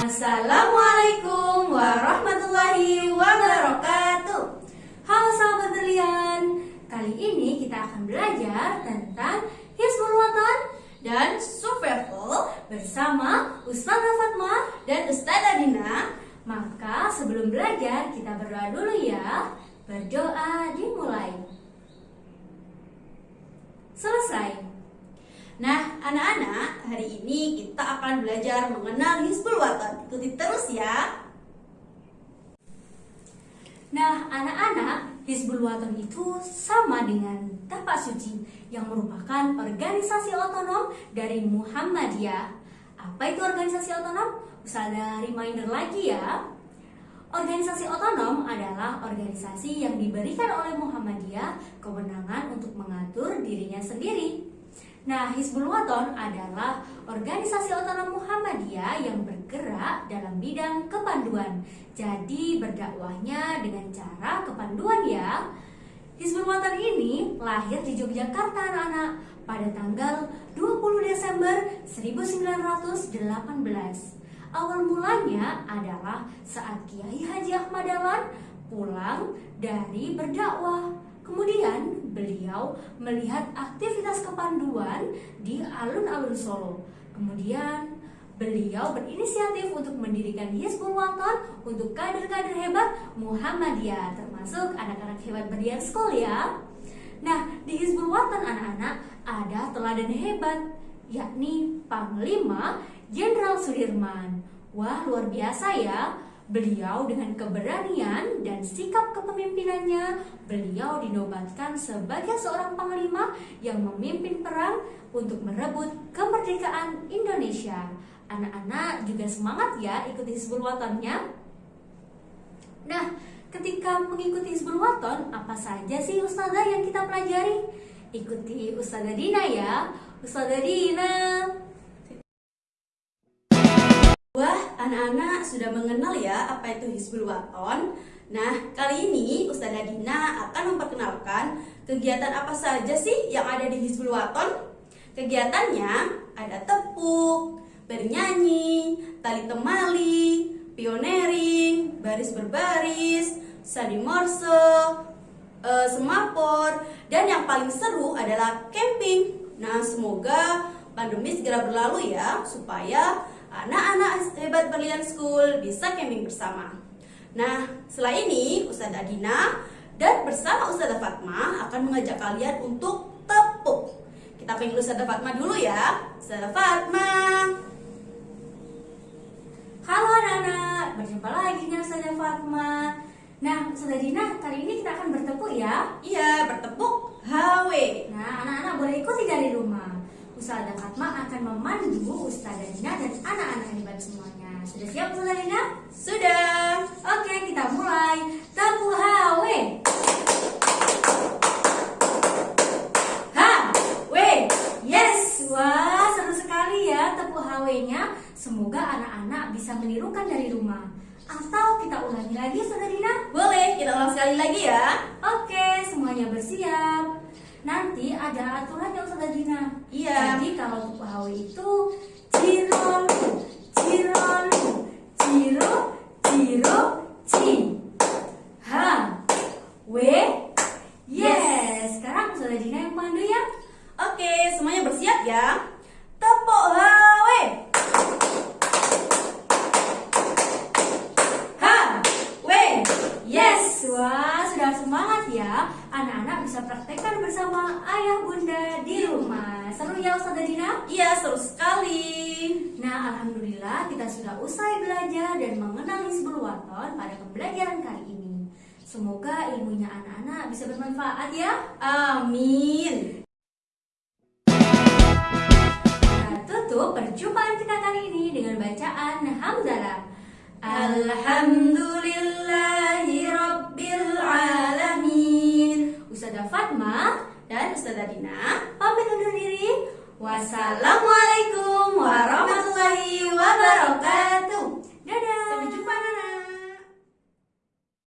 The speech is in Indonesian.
Assalamualaikum warahmatullahi wabarakatuh. Halo sahabat berlian Kali ini kita akan belajar tentang Hizbul Watan dan Survival Bersama Ustazah Fatma dan Ustazah Dina. Maka sebelum belajar kita berdoa dulu ya. Berdoa dimulai. Selesai anak-anak, hari ini kita akan belajar mengenal Hizbul Watan. Ikuti terus ya. Nah, anak-anak, Hizbul Watan itu sama dengan Tapak Suci yang merupakan organisasi otonom dari Muhammadiyah. Apa itu organisasi otonom? Usah reminder lagi ya. Organisasi otonom adalah organisasi yang diberikan oleh Muhammadiyah kewenangan untuk mengatur dirinya sendiri. Nah, Hizbul Waton adalah organisasi otonom Muhammadiyah yang bergerak dalam bidang kepanduan. Jadi berdakwahnya dengan cara kepanduan ya. Hizbul Waton ini lahir di Yogyakarta anak-anak pada tanggal 20 Desember 1918. Awal mulanya adalah saat Kiai Haji Ahmad Dahlan pulang dari berdakwah. Kemudian beliau melihat aktivitas kepanduan di alun-alun Solo. Kemudian beliau berinisiatif untuk mendirikan Hizbul Waton untuk kader-kader hebat Muhammadiyah termasuk anak-anak hebat berlian School ya. Nah, di Hizbul Waton anak-anak ada teladan hebat yakni Panglima Jenderal Sudirman. Wah, luar biasa ya. Beliau dengan keberanian dan sikap kepemimpinannya, beliau dinobatkan sebagai seorang panglima yang memimpin perang untuk merebut kemerdekaan Indonesia. Anak-anak juga semangat ya ikuti Hizbul Watonnya. Nah, ketika mengikuti Hizbul Waton, apa saja sih Ustazah yang kita pelajari? Ikuti Ustazah Dina ya. Ustazah Dina. Wah, anak-anak sudah mengenal ya apa itu Hizbul Waton. Nah, kali ini Ustazah Dina akan memperkenalkan kegiatan apa saja sih yang ada di Hizbul Waton. Kegiatannya ada tepuk, bernyanyi, tali temali, pionering, baris berbaris, sandi morse, e, semapor, dan yang paling seru adalah camping. Nah, semoga pandemi segera berlalu ya, supaya anak-anak hebat Berlian School bisa camping bersama. Nah, setelah ini Ustazah Adina dan bersama Ustazah Fatma akan mengajak kalian untuk tepuk. Kita panggil Ustazah Fatma dulu ya. Ustazah Fatma. Halo anak-anak, berjumpa lagi dengan Ustazah Fatma. Nah, Ustazah Dina, kali ini kita akan bertepuk ya? Iya, bertepuk HW. Nah, anak-anak boleh ikuti dari rumah. Ustazah Fatma akan memandu Ustazah Dina dan anak-anak hebat semuanya. Sudah siap Ustazah Dina? Sudah. Oke, kita mulai. Tabu HW. HW. Yes. Wah, seru sekali ya tepu HW-nya. Semoga anak-anak bisa menirukan dari rumah. Atau kita ulangi lagi, Saudara Dina? Boleh, kita ulang sekali lagi ya. Oke, semuanya bersiap. Nanti ada aturannya Ustazah Dina. Iya. Jadi kalau HW itu cirol, cirol, ciro, ciro, ci. H, W, yes. Sekarang Ustazah Dina yang pandu ya. Oke, semuanya bersiap ya. Tepuk HW. H, W, yes. Wah, sudah semangat ya. Anak-anak bisa praktekkan ayah bunda di rumah. Seru ya Ustazah Dina? Iya, seru sekali. Nah, Alhamdulillah kita sudah usai belajar dan mengenal Hizbul Waton pada pembelajaran kali ini. Semoga ilmunya anak-anak bisa bermanfaat ya. Amin. Kita tutup perjumpaan kita kali ini dengan bacaan Hamdalah. Alhamdulillahi Ustazah Dina pamit undur diri. Wassalamualaikum